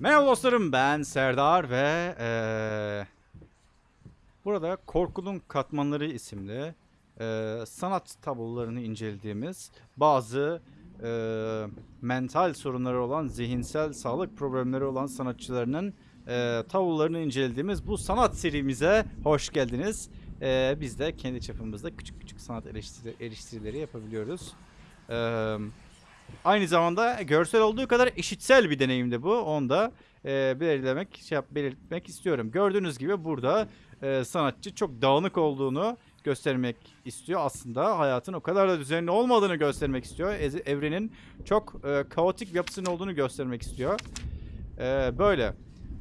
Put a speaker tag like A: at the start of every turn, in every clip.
A: Merhaba dostlarım ben Serdar ve eee, burada Korkunun Katmanları isimli eee, sanat tablolarını incelediğimiz bazı eee, mental sorunları olan zihinsel sağlık problemleri olan sanatçılarının eee tablolarını incelediğimiz bu sanat serimize hoş geldiniz. Eee, biz de kendi çapımızda küçük küçük sanat eleştiri, eleştirileri yapabiliyoruz. Eee Aynı zamanda görsel olduğu kadar işitsel bir deneyimdi bu. Onu da e, belirlemek, şey yap, belirtmek istiyorum. Gördüğünüz gibi burada e, sanatçı çok dağınık olduğunu göstermek istiyor. Aslında hayatın o kadar da düzenli olmadığını göstermek istiyor. Evrenin çok e, kaotik bir yapısının olduğunu göstermek istiyor. E, böyle.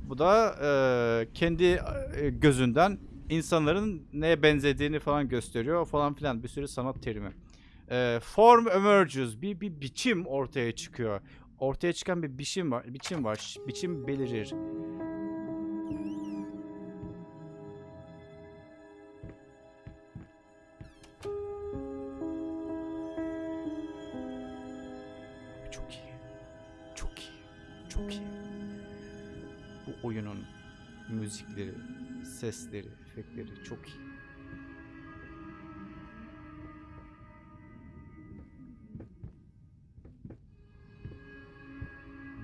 A: Bu da e, kendi e, gözünden insanların neye benzediğini falan gösteriyor falan filan bir sürü sanat terimi. Ee, form emerges. Bir, bir biçim ortaya çıkıyor. Ortaya çıkan bir biçim var. Biçim var. Biçim belirir. Çok iyi. Çok iyi. Çok iyi. Bu oyunun müzikleri, sesleri, efektleri çok iyi.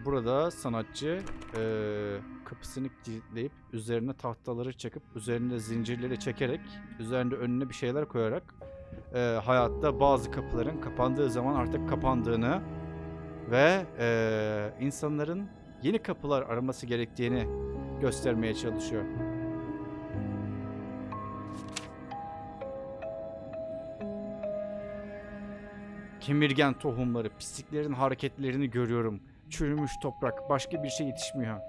A: Burada sanatçı eee, kapısını kilitleyip üzerine tahtaları çakıp üzerine zincirleri çekerek üzerinde önüne bir şeyler koyarak eee, hayatta bazı kapıların kapandığı zaman artık kapandığını ve eee, insanların yeni kapılar araması gerektiğini göstermeye çalışıyor. Kemirgen tohumları, pisliklerin hareketlerini görüyorum. Çürümüş toprak, başka bir şey yetişmiyor.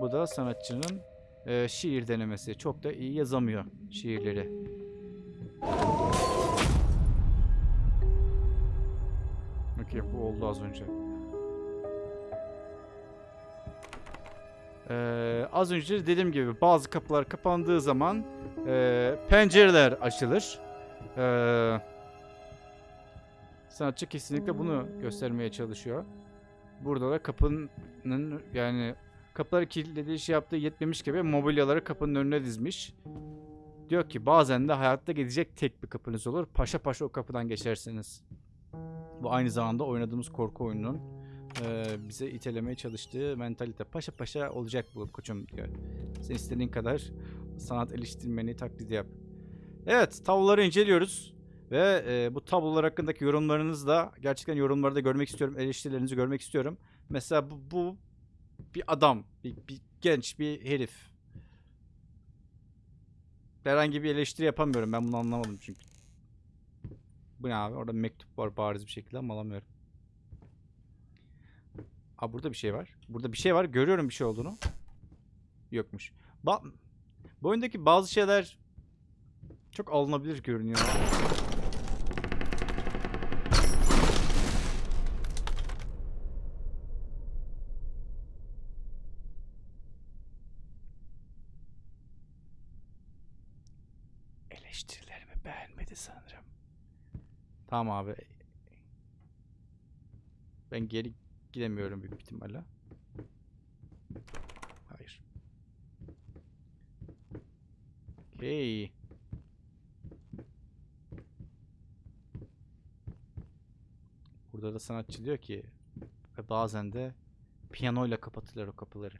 A: Bu da sanatçının e, şiir denemesi. Çok da iyi yazamıyor şiirleri. Okey bu oldu az önce. Ee, az önce dediğim gibi bazı kapılar kapandığı zaman e, pencereler açılır. Ee, sanatçı kesinlikle bunu göstermeye çalışıyor. Burada da kapının yani kapıları kilitlediği şey yaptığı yetmemiş gibi mobilyaları kapının önüne dizmiş. Diyor ki bazen de hayatta gidecek tek bir kapınız olur. Paşa paşa o kapıdan geçersiniz. Bu aynı zamanda oynadığımız korku oyununun e, bize itelemeye çalıştığı mentalite. Paşa paşa olacak bu koçum diyor. Sen istediğin kadar sanat eleştirmeni taklidi yap. Evet tabloları inceliyoruz. Ve e, bu tablolar hakkındaki yorumlarınızı da gerçekten yorumlarda görmek istiyorum. Eleştirilerinizi görmek istiyorum. Mesela bu, bu bir adam, bir, bir genç bir herif. Herhangi bir eleştiri yapamıyorum. Ben bunu anlamadım çünkü. Bu ne abi? Orada mektup var bariz bir şekilde ama alamıyorum. Aa burada bir şey var. Burada bir şey var. Görüyorum bir şey olduğunu. Yokmuş. Ba bu oyundaki bazı şeyler çok alınabilir görünüyor. Tamam abi. Ben geri gidemiyorum büyük ihtimalle. Hayır. Okey. Burada da sanatçı diyor ki ve bazen de piyanoyla kapatırlar o kapıları.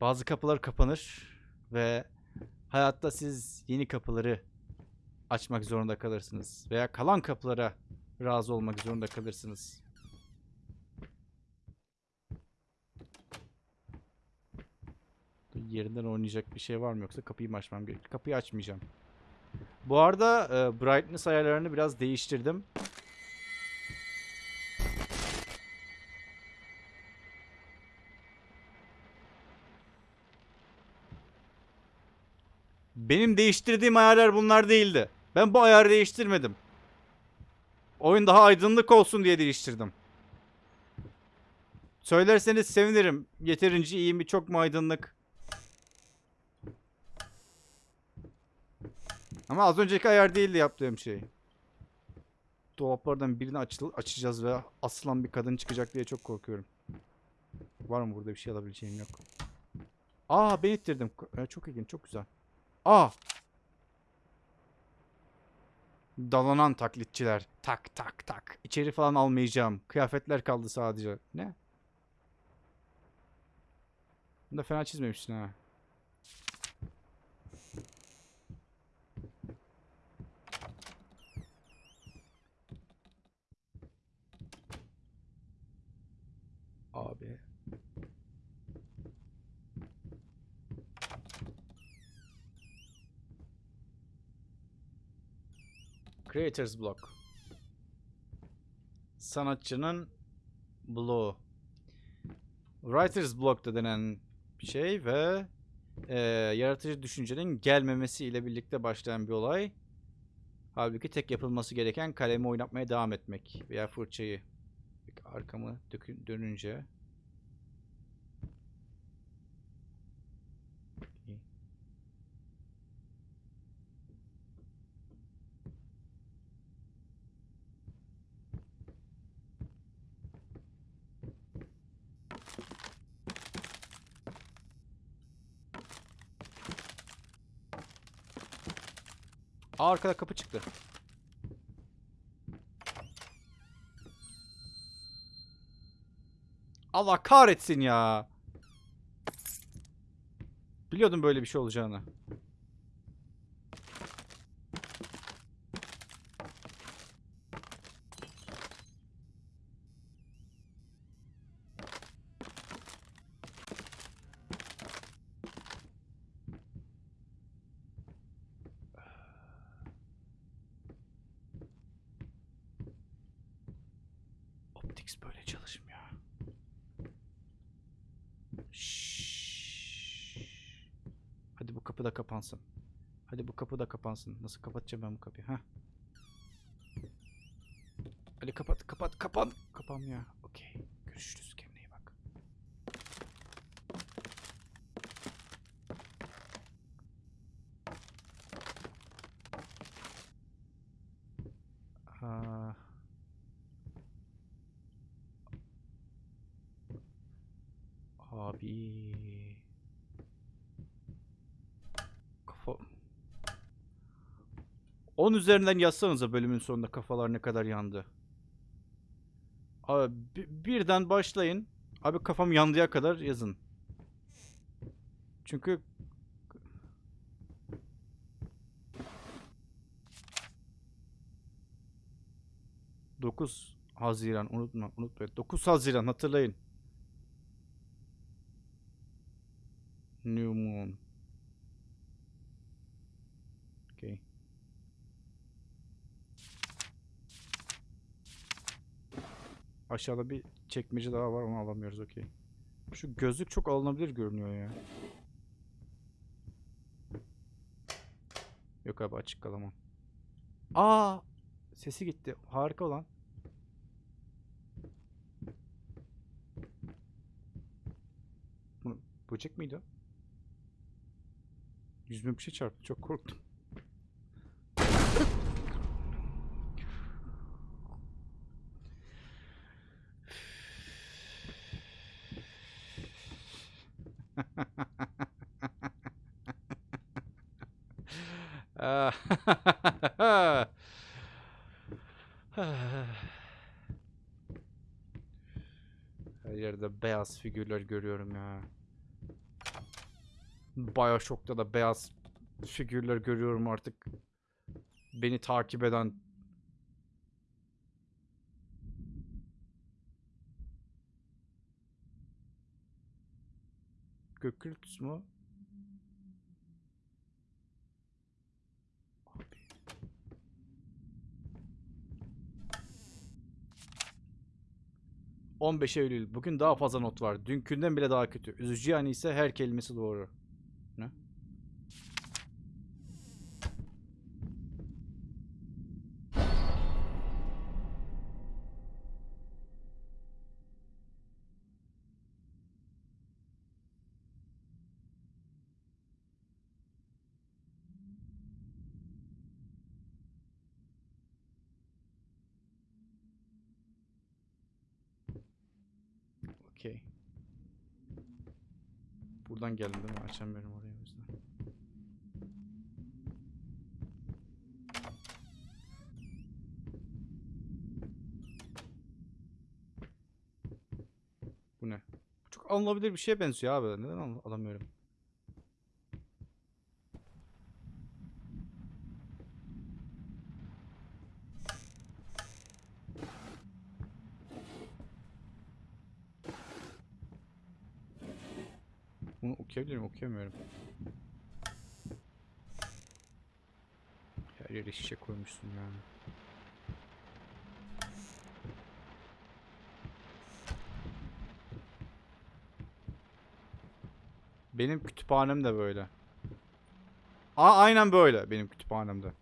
A: Bazı kapılar kapanır ve hayatta siz yeni kapıları açmak zorunda kalırsınız veya kalan kapılara razı olmak zorunda kalırsınız. Yerinden oynayacak bir şey var mı yoksa kapıyı mı açmam gerekiyor? Kapıyı açmayacağım. Bu arada e, brightness ayarlarını biraz değiştirdim. Benim değiştirdiğim ayarlar bunlar değildi. Ben bu ayarı değiştirmedim. Oyun daha aydınlık olsun diye değiştirdim. Söylerseniz sevinirim. Yeterince iyi mi çok mu aydınlık? Ama az önceki ayar değildi yaptığım şey. Dolaplardan birini açıl- açacağız ve asılan bir kadın çıkacak diye çok korkuyorum. Var mı burada bir şey alabileceğim yok. Aa ben ittirdim. Ee, çok ilginç çok güzel. Aa. Dalanan taklitçiler. Tak tak tak. İçeri falan almayacağım. Kıyafetler kaldı sadece. Ne? Bunu da fena çizmemişsin ha. Abi. Creators Block. Sanatçının bloğu. Writer's Block da denen bir şey ve eee, yaratıcı düşüncenin gelmemesi ile birlikte başlayan bir olay. Halbuki tek yapılması gereken kalemi oynatmaya devam etmek veya fırçayı. Peki Arkamı dönünce. Arkada kapı çıktı. Allah kahretsin ya. Biliyordum böyle bir şey olacağını. Optics böyle çalışmıyor. Şşş. Hadi bu kapı da kapansın. Hadi bu kapı da kapansın. Nasıl kapatacağım ben bu kapıyı? Ha? Hadi kapat, kapat, kapan. Kapanmıyor. Okey. Görüşürüz. Kendine iyi bak. Aa. Abi. Kafa... 10 üzerinden yazsanıza bölümün sonunda kafalar ne kadar yandı. Abi bi- birden başlayın. Abi kafam yandıya kadar yazın. Çünkü ...9 Haziran unutma unutmayın. 9 Haziran hatırlayın. New Moon. Aşağıda bir çekmece daha var onu alamıyoruz okey. Şu gözlük çok alınabilir görünüyor ya. Yok abi açık kalamam. Aa! Sesi gitti. Harika olan. Bu böcek miydi? Yüzüme bir şey çarptı. Çok korktum. Her yerde beyaz figürler görüyorum ya. Bioshock'ta da beyaz figürler görüyorum artık. Beni takip eden. Gökült mu? ...15 Eylül. Bugün daha fazla not var. Dünkünden bile daha kötü. Üzücü yani ise her kelimesi doğru. Ne? Okey. Buradan geldim değil mi? Açamıyorum orayı o yüzden. Bu ne? Çok alınabilir bir şeye benziyor abi. Neden al- alamıyorum? Bunu okuyabilir miyim? Okuyamıyorum. Her yere şişe koymuşsun ya. Benim kütüphanem de böyle. Aa aynen böyle benim kütüphanemde.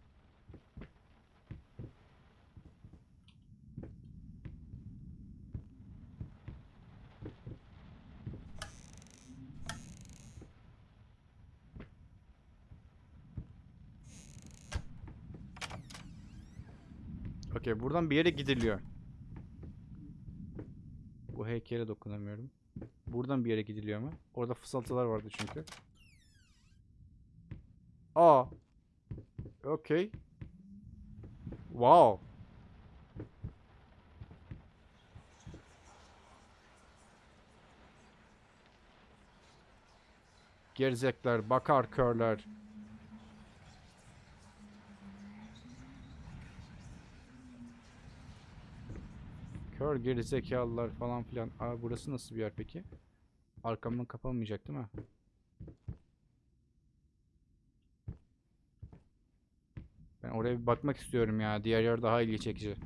A: Okey buradan bir yere gidiliyor. Bu heykele dokunamıyorum. Buradan bir yere gidiliyor mu? Orada fısıltılar vardı çünkü. Aa. Okey. Wow. Gerizekler, bakar körler. Kör gerizekalılar falan filan. Aa burası nasıl bir yer peki? Arkamdan kapanmayacak değil mi? Ben oraya bir bakmak istiyorum ya. Diğer yer daha ilgi çekici.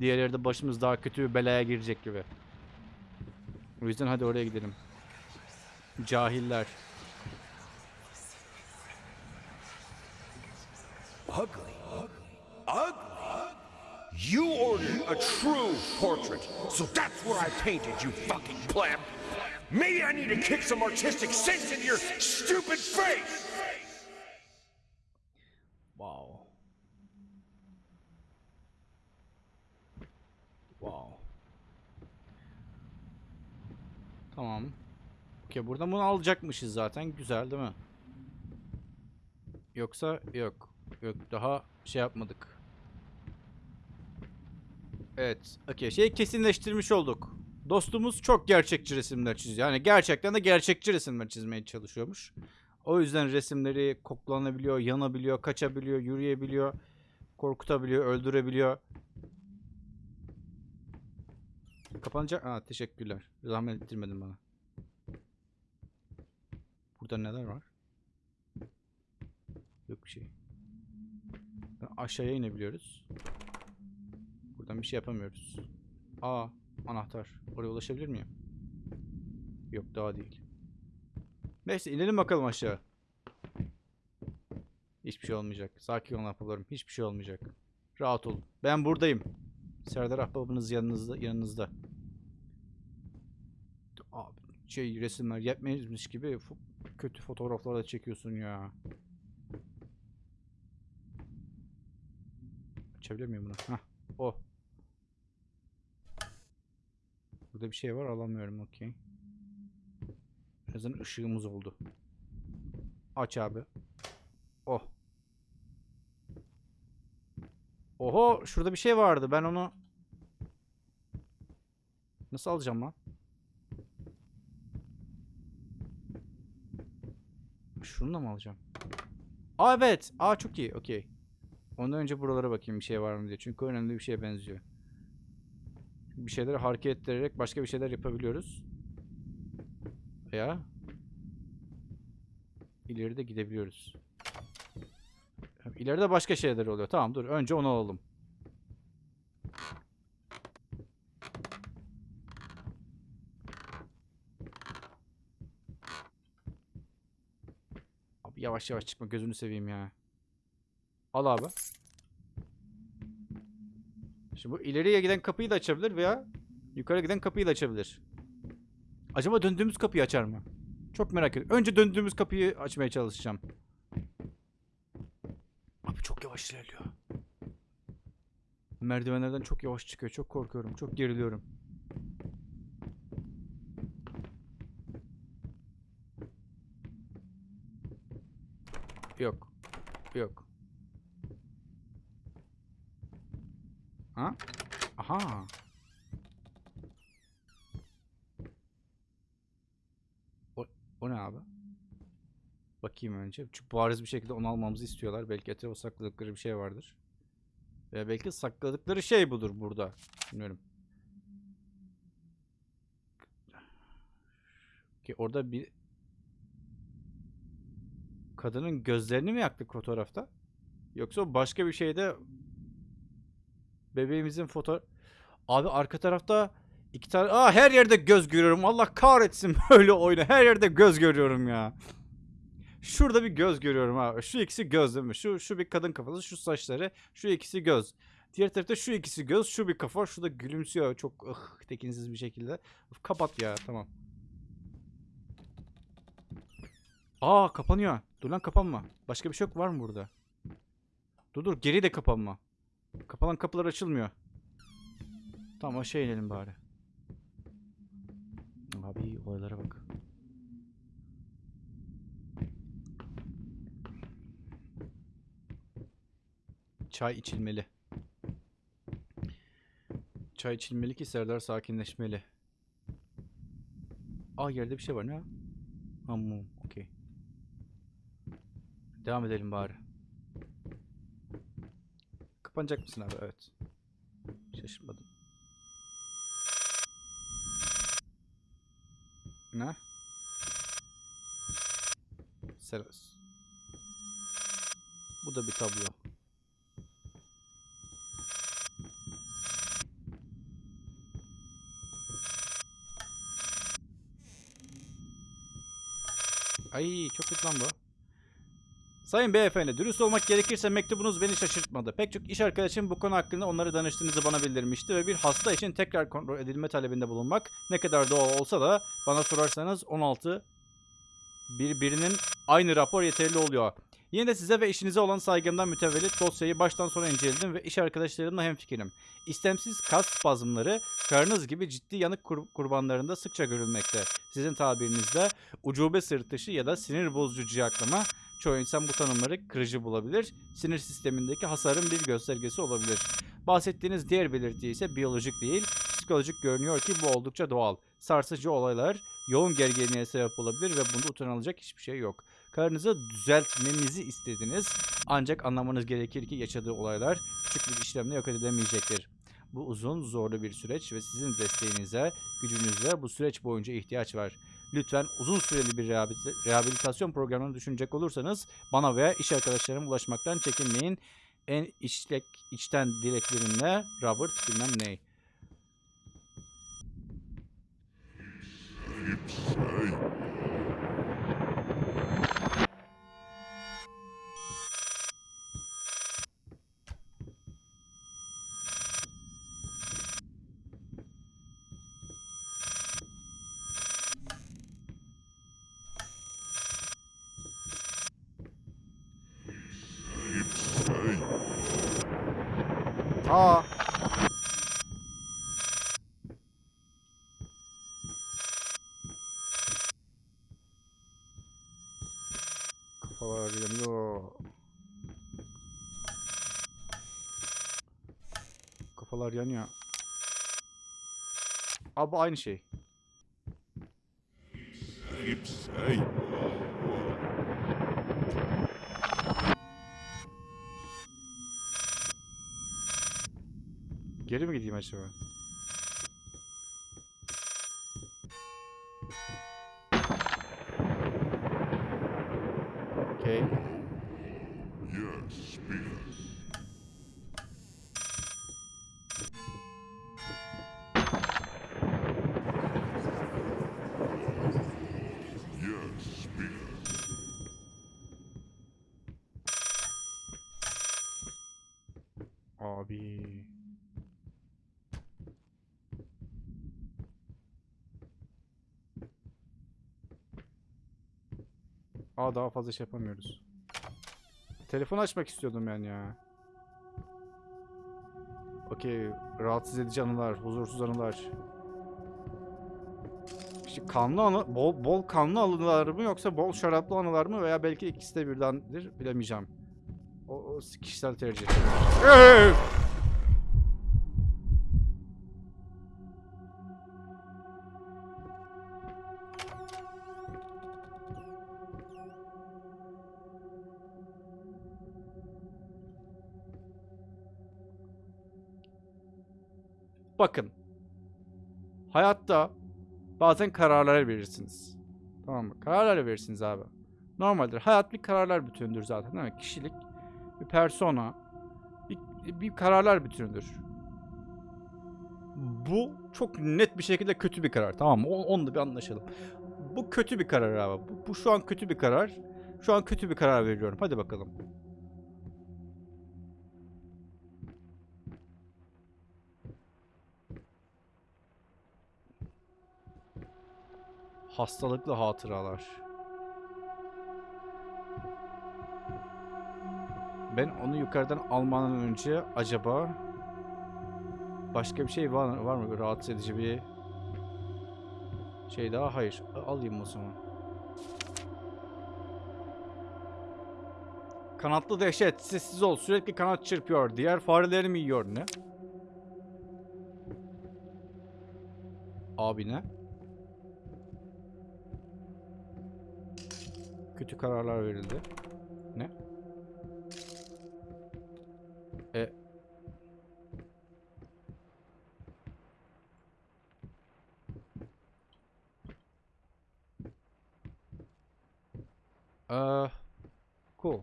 A: Diğer yerde başımız daha kötü bir belaya girecek gibi. O yüzden hadi oraya gidelim. Cahiller.
B: Ordered a true portrait, so that's what I painted, you fucking pleb. Maybe I need to kick some artistic sense into your stupid face.
A: Wow. Wow. Tamam. Okey buradan bunu alacakmışız zaten. Güzel değil mi? Yoksa yok. Yok daha şey yapmadık. Evet. Okey şeyi kesinleştirmiş olduk. Dostumuz çok gerçekçi resimler çiziyor. Yani gerçekten de gerçekçi resimler çizmeye çalışıyormuş. O yüzden resimleri koklanabiliyor, yanabiliyor, kaçabiliyor, yürüyebiliyor, korkutabiliyor, öldürebiliyor. Kapanacak. Aa teşekkürler. Zahmet ettirmedin bana. Burada neler var? Yok bir şey. Aşağıya inebiliyoruz. Buradan bir şey yapamıyoruz. Aa anahtar. Oraya ulaşabilir miyim? Yok daha değil. Neyse inelim bakalım aşağı. Hiçbir şey olmayacak. Sakin olun ahbaplarım. Hiçbir şey olmayacak. Rahat olun. Ben buradayım. Serdar ahbabınız yanınızda. yanınızda. Abi şey resimler yetmezmiş gibi kötü fotoğraflar da çekiyorsun ya. Açabilir miyim bunu? Hah. O. Burada bir şey var alamıyorum okey. En ışığımız oldu. Aç abi. Oh. Oho şurada bir şey vardı. Ben onu nasıl alacağım lan? Şunu da mı alacağım? Aa evet. Aa çok iyi. Okey. Ondan önce buralara bakayım bir şey var mı diye. Çünkü önemli bir şeye benziyor. Bir şeyleri hareket ettirerek başka bir şeyler yapabiliyoruz. Veya ileride gidebiliyoruz. İleride başka şeyler oluyor. Tamam dur. Önce onu alalım. Abi yavaş yavaş çıkma gözünü seveyim ya. Al abi. Şimdi bu ileriye giden kapıyı da açabilir veya yukarı giden kapıyı da açabilir. Acaba döndüğümüz kapıyı açar mı? Çok merak ediyorum. Önce döndüğümüz kapıyı açmaya çalışacağım. Abi çok yavaş ilerliyor. Merdivenlerden çok yavaş çıkıyor. Çok korkuyorum. Çok geriliyorum. Yok. Yok. Ha? Aha. O, o ne abi? Bakayım önce. Çünkü bariz bir şekilde onu almamızı istiyorlar. Belki etrafa sakladıkları bir şey vardır. Veya belki sakladıkları şey budur burada. Bilmiyorum. Ki orada bir kadının gözlerini mi yaktık fotoğrafta? Yoksa başka bir şeyde bebeğimizin foto Abi arka tarafta iki tane Aa her yerde göz görüyorum. Allah kahretsin böyle oyunu. Her yerde göz görüyorum ya. Şurada bir göz görüyorum abi. Şu ikisi göz değil mi? Şu şu bir kadın kafası, şu saçları, şu ikisi göz. Diğer tarafta şu ikisi göz, şu bir kafa, şu da gülümsüyor çok ıh, tekinsiz bir şekilde. Of, kapat ya tamam. Aa kapanıyor. Dur lan kapanma. Başka bir şey yok var mı burada? Dur dur geri de kapanma. Kapanan kapılar açılmıyor. Tamam aşağı inelim bari. Abi olaylara bak. Çay içilmeli. Çay içilmeli ki Serdar sakinleşmeli. Aa yerde bir şey var ne? Ha mum. Okey. Devam edelim bari. Kapanacak mısın abi? Evet. Şaşırmadım. Ne? Seros. Bu da bir tablo. Ay çok kötü lan bu. Sayın beyefendi, dürüst olmak gerekirse mektubunuz beni şaşırtmadı. Pek çok iş arkadaşım bu konu hakkında onları danıştığınızı bana bildirmişti ve bir hasta için tekrar kontrol edilme talebinde bulunmak ne kadar doğal olsa da bana sorarsanız 16 birbirinin aynı rapor yeterli oluyor. Yine de size ve işinize olan saygımdan mütevellit dosyayı baştan sona inceledim ve iş arkadaşlarımla hemfikirim. İstemsiz kas spazmları karınız gibi ciddi yanık kur- kurbanlarında sıkça görülmekte. Sizin tabirinizde ucube sırtışı ya da sinir bozucu ciyaklama Çoğu insan bu tanımları kırıcı bulabilir. Sinir sistemindeki hasarın bir göstergesi olabilir. Bahsettiğiniz diğer belirti ise biyolojik değil, psikolojik görünüyor ki bu oldukça doğal. Sarsıcı olaylar yoğun gerginliğe sebep olabilir ve bunda utanılacak hiçbir şey yok. Karınızı düzeltmemizi istediniz ancak anlamanız gerekir ki yaşadığı olaylar küçük bir işlemle yok edilemeyecektir. Bu uzun, zorlu bir süreç ve sizin desteğinize, gücünüze bu süreç boyunca ihtiyaç var. Lütfen uzun süreli bir rehabil- rehabilitasyon programını düşünecek olursanız bana veya iş arkadaşlarıma ulaşmaktan çekinmeyin. En içlek, içten dileklerimle Robert bilmem ne. Aa. Kafalar yanıyor. Abi aynı şey. Geri mi gideyim acaba? Abi. Aa daha fazla şey yapamıyoruz. Telefon açmak istiyordum ben ya. Okey. Rahatsız edici anılar, huzursuz anılar. İşte kanlı anı, bol, bol kanlı anılar mı yoksa bol şaraplı anılar mı veya belki ikisi de birdendir bilemeyeceğim. O, o kişisel tercih. Bakın. Hayatta bazen kararlar verirsiniz. Tamam mı? Kararlar verirsiniz abi. Normaldir. Hayat bir kararlar bütünüdür zaten değil mi? Kişilik, bir persona, bir, bir kararlar bütünüdür. Bu çok net bir şekilde kötü bir karar. Tamam mı? Onu da bir anlaşalım. Bu kötü bir karar abi. Bu, bu şu an kötü bir karar. Şu an kötü bir karar veriyorum. Hadi bakalım. Hastalıklı hatıralar. Ben onu yukarıdan almadan önce acaba başka bir şey var, var mı? Rahatsız edici bir şey daha? Hayır. Alayım o zaman. Kanatlı dehşet. Sessiz ol. Sürekli kanat çırpıyor. Diğer fareleri mi yiyor? Ne? Abi ne? Kötü kararlar verildi. Ne? E Eee cool.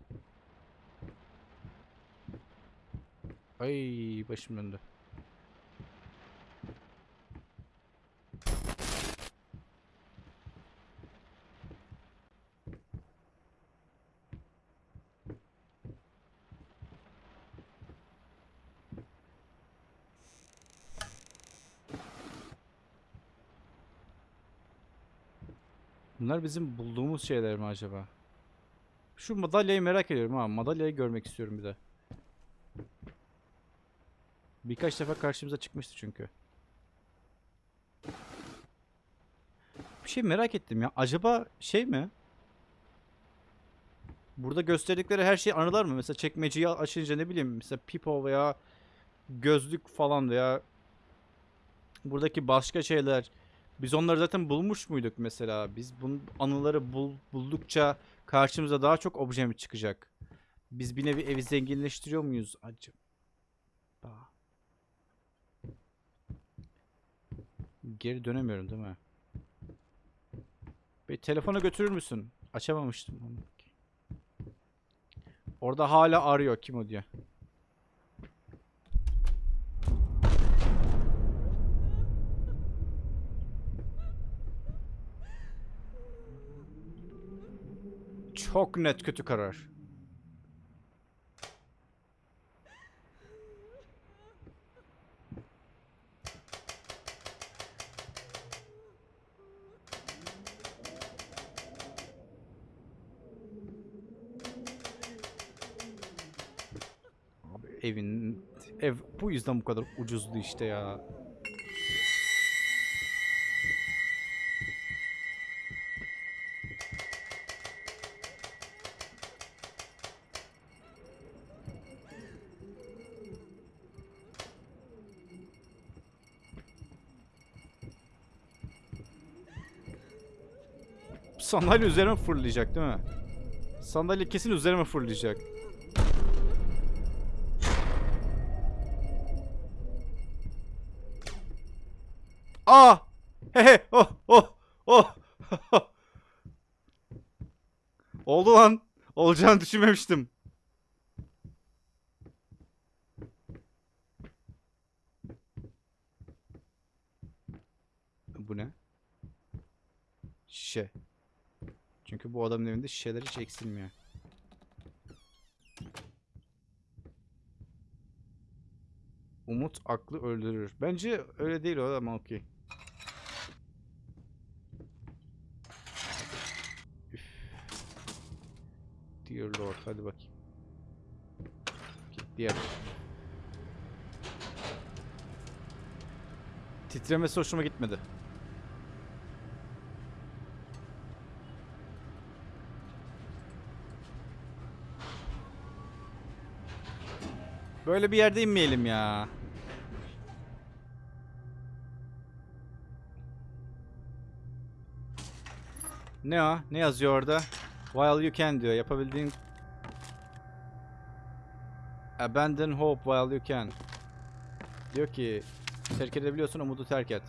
A: Başım döndü. Bunlar bizim bulduğumuz şeyler mi acaba? Şu madalyayı merak ediyorum ha. Madalyayı görmek istiyorum bir de. Birkaç defa karşımıza çıkmıştı çünkü. Bir şey merak ettim ya. Acaba şey mi? Burada gösterdikleri her şey anılar mı? Mesela çekmeceyi açınca ne bileyim mesela pipo veya gözlük falan veya buradaki başka şeyler biz onları zaten bulmuş muyduk mesela? Biz bu anıları bul, buldukça karşımıza daha çok obje mi çıkacak? Biz bir nevi evi zenginleştiriyor muyuz acaba? Geri dönemiyorum değil mi? Bir telefona götürür müsün? Açamamıştım onu. Orada hala arıyor kim o diye. Çok net kötü karar. Abi evin ev bu yüzden bu kadar ucuzdu işte ya. Sandalye üzerime fırlayacak değil mi? Sandalye kesin üzerime fırlayacak. Aa! He he! Oh! Oh! Oh! Oldu lan. Olacağını düşünmemiştim. Bu ne? Şişe. Çünkü bu adamın evinde şişeler hiç eksilmiyor. Umut aklı öldürür. Bence öyle değil o ama okey. Yer. Titremesi hoşuma gitmedi. Böyle bir yerde inmeyelim ya. Ne o? Ne yazıyor orada? While you can diyor. Yapabildiğin Abandon hope while you can. Diyor ki terk edebiliyorsun umudu terk et.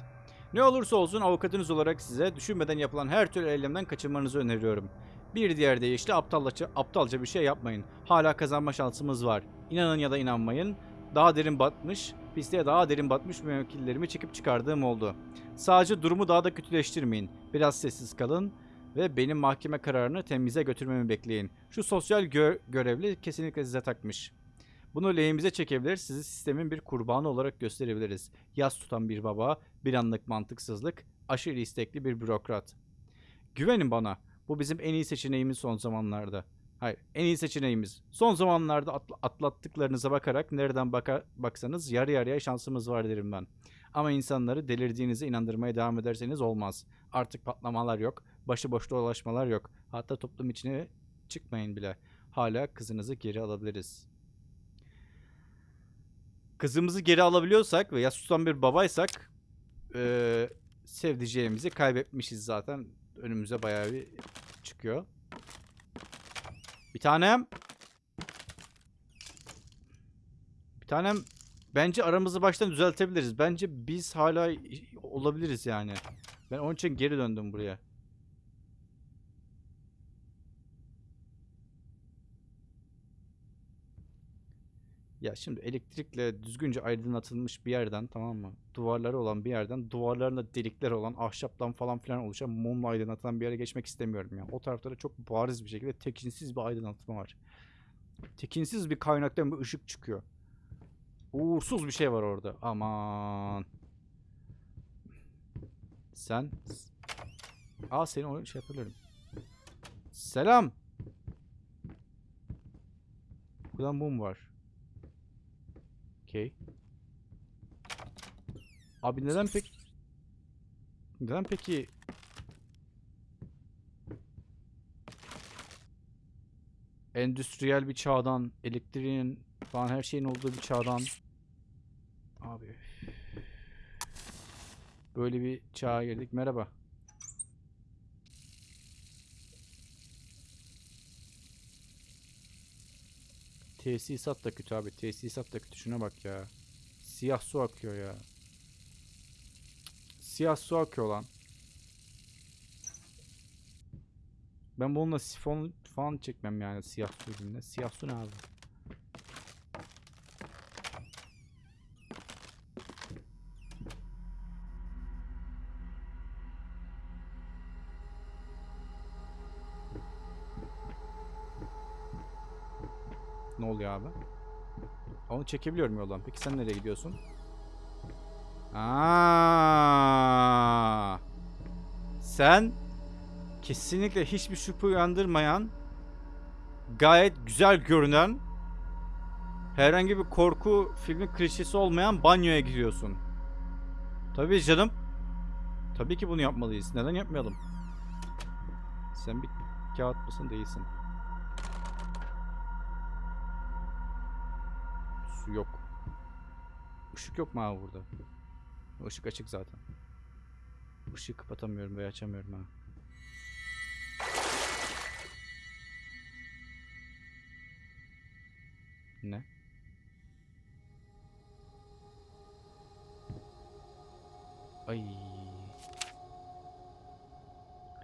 A: Ne olursa olsun avukatınız olarak size düşünmeden yapılan her türlü eylemden kaçınmanızı öneriyorum. Bir diğer deyişle aptalca, aptalca bir şey yapmayın. Hala kazanma şansımız var. İnanın ya da inanmayın. Daha derin batmış, pisliğe daha derin batmış müvekkillerimi çekip çıkardığım oldu. Sadece durumu daha da kötüleştirmeyin. Biraz sessiz kalın ve benim mahkeme kararını temize götürmemi bekleyin. Şu sosyal gö- görevli kesinlikle size takmış. Bunu lehimize çekebilir, sizi sistemin bir kurbanı olarak gösterebiliriz. Yas tutan bir baba, bir anlık mantıksızlık, aşırı istekli bir bürokrat. Güvenin bana. Bu bizim en iyi seçeneğimiz son zamanlarda. Hayır, en iyi seçeneğimiz. Son zamanlarda atla- atlattıklarınıza bakarak nereden baka baksanız yarı yarıya şansımız var derim ben. Ama insanları delirdiğinize inandırmaya devam ederseniz olmaz. Artık patlamalar yok, başıboş dolaşmalar yok. Hatta toplum içine çıkmayın bile. Hala kızınızı geri alabiliriz. Kızımızı geri alabiliyorsak ve yas tutan bir babaysak eee sevdiceğimizi kaybetmişiz zaten. Önümüze bayağı bir çıkıyor. Bir tanem. Bir tanem bence aramızı baştan düzeltebiliriz. Bence biz hala olabiliriz yani. Ben onun için geri döndüm buraya. Ya şimdi elektrikle düzgünce aydınlatılmış bir yerden tamam mı? Duvarları olan bir yerden duvarlarında delikler olan ahşaptan falan filan oluşan mumla aydınlatılan bir yere geçmek istemiyorum ya. O taraflara çok bariz bir şekilde tekinsiz bir aydınlatma var. Tekinsiz bir kaynaktan bir ışık çıkıyor. Uğursuz bir şey var orada. Aman. Sen Aa seni o şey yapabilirim. Selam. Burada mum var. Okey. Abi neden pek... Neden peki... Endüstriyel bir çağdan, elektriğin falan her şeyin olduğu bir çağdan... Abi... Böyle bir çağa girdik. Merhaba. Tesisat da kötü abi. Tesisat da kötü. Şuna bak ya. Siyah su akıyor ya. Siyah su akıyor lan. Ben bununla sifon falan çekmem yani siyah su ürününe. Siyah su ne abi? Oluyor abi? Onu çekebiliyorum yoldan. Peki sen nereye gidiyorsun? Aa! Sen kesinlikle hiçbir şüphe uyandırmayan gayet güzel görünen herhangi bir korku filmi klişesi olmayan banyoya gidiyorsun. Tabii canım. Tabii ki bunu yapmalıyız. Neden yapmayalım? Sen bir kağıt mısın değilsin. Su yok. Işık yok mu abi burada? Işık açık zaten. Işığı kapatamıyorum veya açamıyorum ha. Ne? Ay.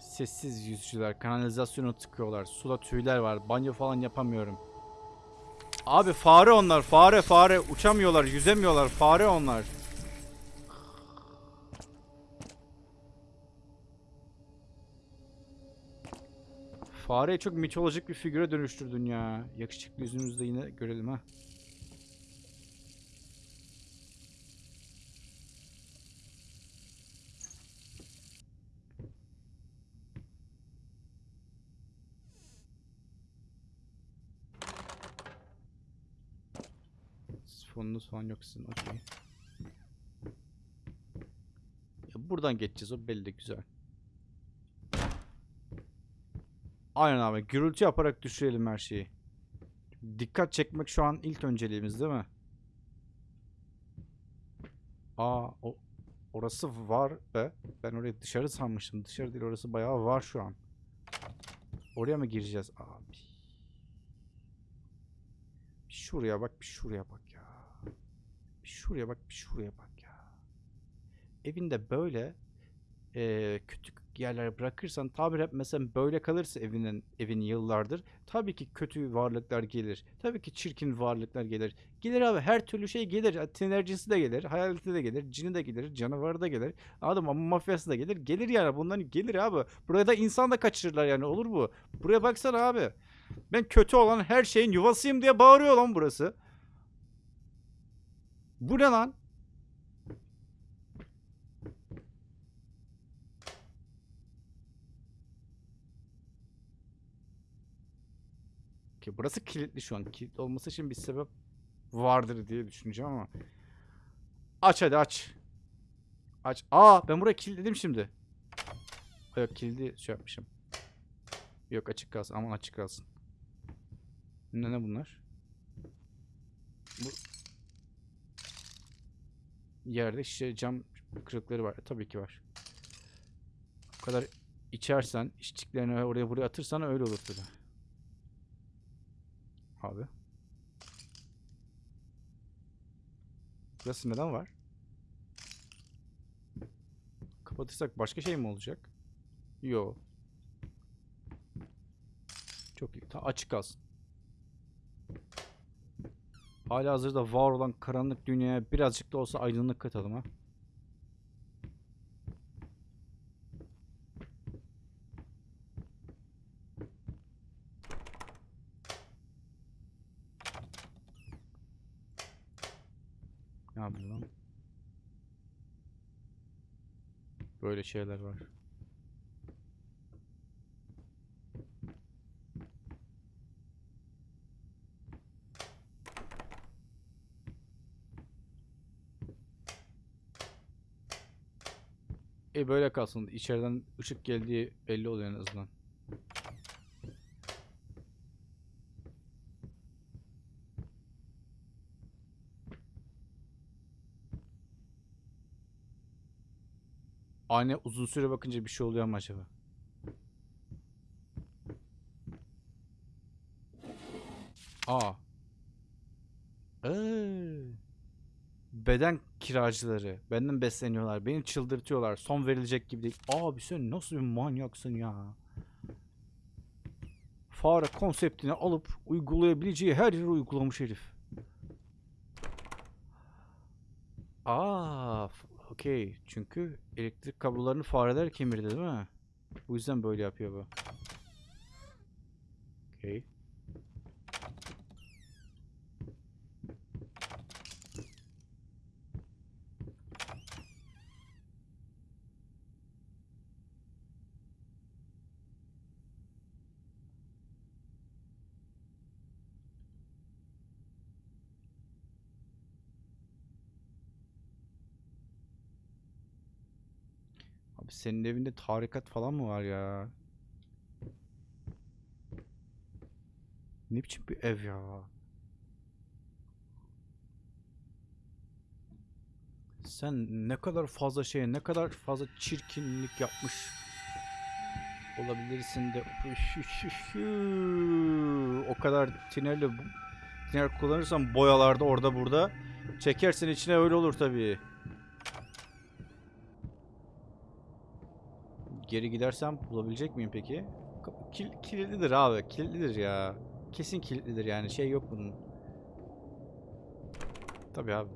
A: Sessiz yüzücüler kanalizasyonu tıkıyorlar. Suda tüyler var. Banyo falan yapamıyorum. Abi fare onlar. Fare fare. Uçamıyorlar, yüzemiyorlar. Fare onlar. Fareyi çok mitolojik bir figüre dönüştürdün ya. Yakışıklı yüzünüzde yine görelim ha. Fonunuz falan yok sizin. Okey. Buradan geçeceğiz o belli güzel. Aynen abi. Gürültü yaparak düşürelim her şeyi. Dikkat çekmek şu an ilk önceliğimiz değil mi? Aa o orası var be. Ben orayı dışarı sanmıştım. Dışarı değil orası bayağı var şu an. Oraya mı gireceğiz abi? Şuraya bak, bir şuraya bak şuraya bak, bir şuraya bak ya. Evinde böyle eee küçük yerler bırakırsan tabir hep mesela böyle kalırsa evinin evin yıllardır tabii ki kötü varlıklar gelir. Tabii ki çirkin varlıklar gelir. Gelir abi her türlü şey gelir. Tinercisi de gelir, hayaleti de gelir, cini de gelir, canavarı da gelir. Mı? Ama mafyası da gelir. Gelir yani bunların gelir abi. Buraya da insan da kaçırırlar yani olur mu? Buraya baksana abi. Ben kötü olan her şeyin yuvasıyım diye bağırıyor lan burası. Bu ne lan? Ki burası kilitli şu an. Kilitli olması için bir sebep vardır diye düşüneceğim ama. Aç hadi aç. Aç. Aa ben burayı kilitledim şimdi. Yok kilidi şey yapmışım. Yok açık kalsın. Aman açık kalsın. Ne ne bunlar? Bu yerde şişe cam kırıkları var. Tabii ki var. O kadar içersen, içtiklerini oraya buraya atırsan öyle olur tabii. Abi. Burası neden var? Kapatırsak başka şey mi olacak? Yo. Çok iyi. Ta açık kalsın. Hala hazırda var olan karanlık dünyaya birazcık da olsa aydınlık katalım ha. Ne yapıyor? Böyle şeyler var. E böyle kalsın. İçeriden ışık geldiği belli oluyor en azından. Anne uzun süre bakınca bir şey oluyor mu acaba? Aa. Ee. Beden kiracıları. Benden besleniyorlar. Beni çıldırtıyorlar. Son verilecek gibi değil. Abi sen nasıl bir manyaksın ya? Fare konseptini alıp uygulayabileceği her yere uygulamış herif. Aa, okey. Çünkü elektrik kablolarını fareler kemirdi değil mi? Bu yüzden böyle yapıyor bu. Okey. Senin evinde tarikat falan mı var ya? Ne biçim bir ev ya? Sen ne kadar fazla şeye, ne kadar fazla çirkinlik yapmış olabilirsin de o kadar tinerle tiner kullanırsan boyalarda orada burada çekersin içine öyle olur tabii. Geri gidersem bulabilecek miyim peki? Kil, kilitlidir abi. Kilitlidir ya. Kesin kilitlidir yani. Şey yok bunun. Tabii abi.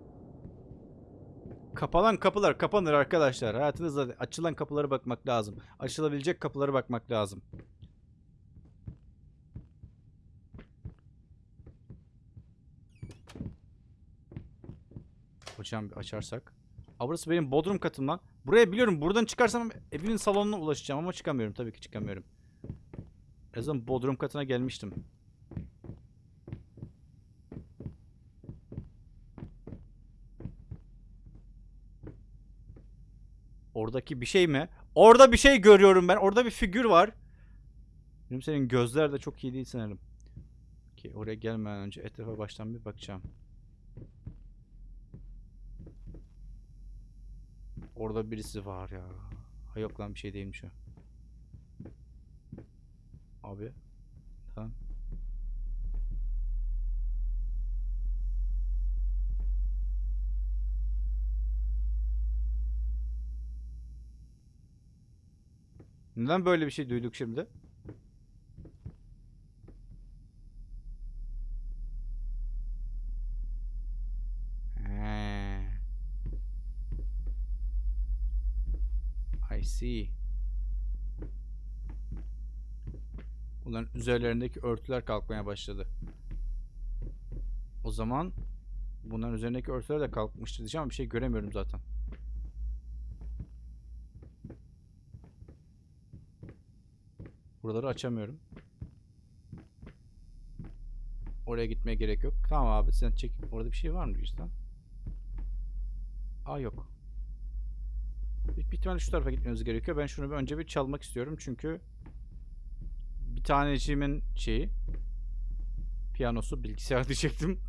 A: Kapanan kapılar kapanır arkadaşlar. Hayatınızda açılan kapılara bakmak lazım. Açılabilecek kapılara bakmak lazım. Hocam açarsak. Aa, burası benim bodrum katım lan. Buraya biliyorum buradan çıkarsam evimin salonuna ulaşacağım ama çıkamıyorum. Tabii ki çıkamıyorum. En azından bodrum katına gelmiştim. Oradaki bir şey mi? Orada bir şey görüyorum ben. Orada bir figür var. Benim senin gözler de çok iyi değil sanırım. Ki oraya gelmeden önce etrafa baştan bir bakacağım. Orada birisi var ya. Ha yok lan bir şey değilmiş o. Abi. Tamam. Neden böyle bir şey duyduk şimdi? He. I see. Bunların üzerlerindeki örtüler kalkmaya başladı. O zaman bunların üzerindeki örtüler de kalkmıştı diyeceğim ama bir şey göremiyorum zaten. Buraları açamıyorum. Oraya gitmeye gerek yok. Tamam abi sen çek. Orada bir şey var mı işte? Aa yok. Büyük ihtimalle şu tarafa gitmemiz gerekiyor. Ben şunu bir önce bir çalmak istiyorum çünkü bir taneciğimin şeyi piyanosu bilgisayar diyecektim.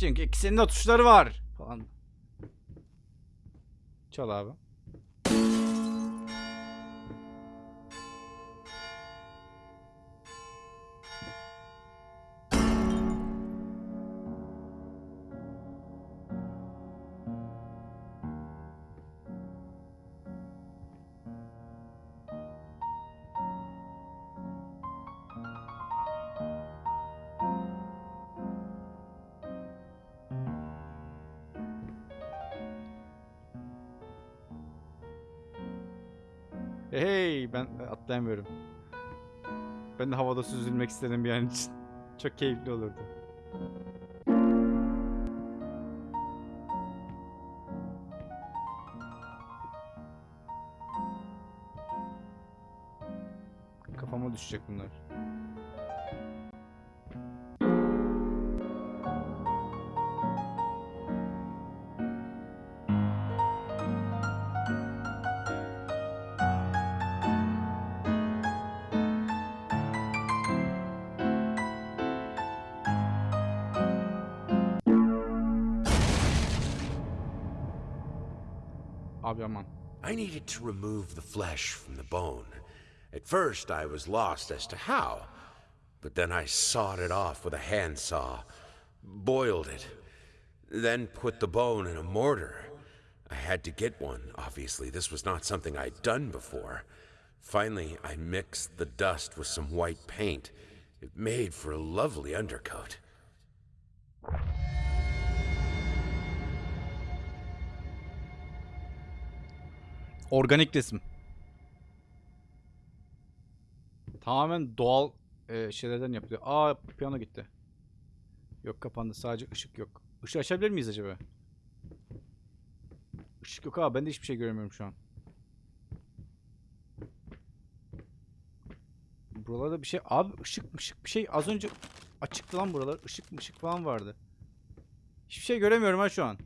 A: Çünkü ikisinin de tuşları var falan. Çal abi. Hey ben atlayamıyorum. Ben de havada süzülmek istedim bir an için. Çok keyifli olurdu. Kafama düşecek bunlar.
B: Remove the flesh from the bone. At first, I was lost as to how, but then I sawed it off with a handsaw, boiled it, then put the bone in a mortar. I had to get one, obviously. This was not something I'd done before. Finally, I mixed the dust with some white paint. It made for a lovely undercoat.
A: Organik resim. Tamamen doğal e, şeylerden yapılıyor. Aa piyano gitti. Yok kapandı. Sadece ışık yok. Işığı açabilir miyiz acaba? Işık yok abi. Ben de hiçbir şey göremiyorum şu an. Buralarda bir şey... Abi ışık ışık bir şey az önce açıktı lan buralar. Işık ışık falan vardı. Hiçbir şey göremiyorum ha şu an.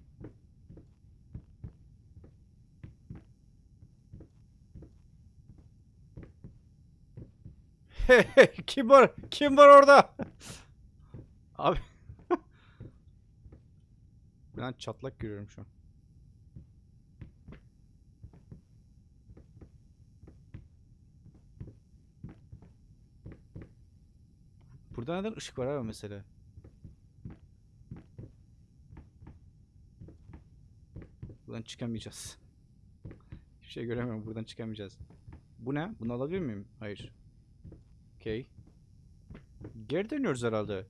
A: Kim var? Kim var orada? Abi. ben çatlak görüyorum şu an. Burada neden ışık var abi mesela? Buradan çıkamayacağız. Hiçbir şey göremiyorum. Buradan çıkamayacağız. Bu ne? Bunu alabilir miyim? Hayır. Okey. Geri dönüyoruz herhalde.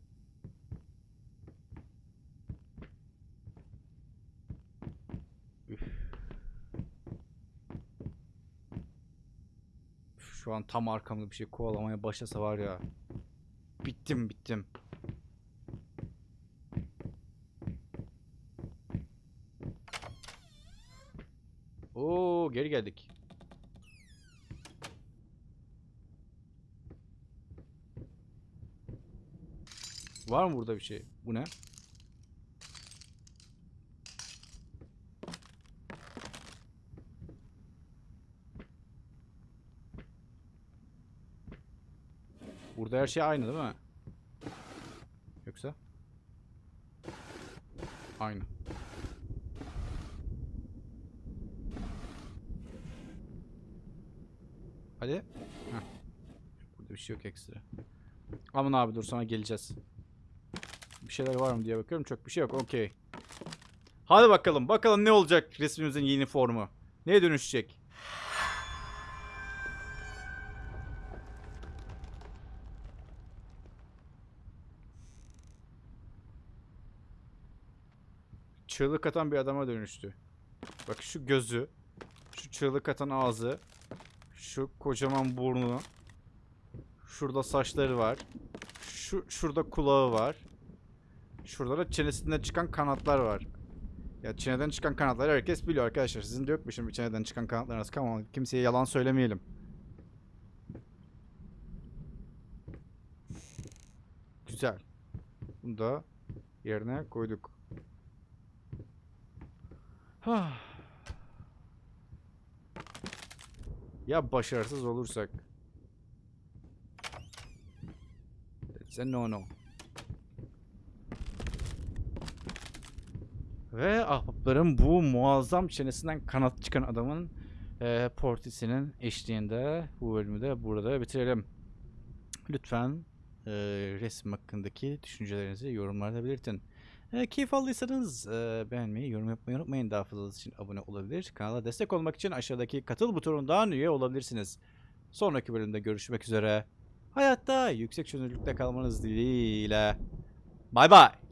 A: Şu an tam arkamda bir şey kovalamaya başlasa var ya. Bittim bittim. Oo geri geldik. Var mı burada bir şey? Bu ne? Burada her şey aynı değil mi? Yoksa? Aynı. Hadi. Heh. Burada bir şey yok ekstra. Aman abi dur sana geleceğiz. Bir şeyler var mı diye bakıyorum. Çok bir şey yok. Okey. Hadi bakalım. Bakalım ne olacak resmimizin yeni formu. Neye dönüşecek? Çığlık atan bir adama dönüştü. Bak şu gözü, şu çığlık atan ağzı, şu kocaman burnu, şurada saçları var, şu şurada kulağı var, şurada da çenesinden çıkan kanatlar var. Ya çeneden çıkan kanatları herkes biliyor arkadaşlar. Sizin de yok mu çeneden çıkan kanatlarınız? On, kimseye yalan söylemeyelim. Güzel. Bunu da yerine koyduk. Ya başarısız olursak? That's a no no. Ve ahbapların bu muazzam çenesinden kanat çıkan adamın eee portisinin eşliğinde bu bölümü de burada bitirelim. Lütfen eee, resim hakkındaki düşüncelerinizi yorumlarda belirtin. E, keyif aldıysanız e, beğenmeyi, yorum yapmayı unutmayın. Daha fazlası için abone olabilir. Kanala destek olmak için aşağıdaki katıl butonundan üye olabilirsiniz. Sonraki bölümde görüşmek üzere. Hayatta yüksek çözünürlükte kalmanız dileğiyle. Bay bay.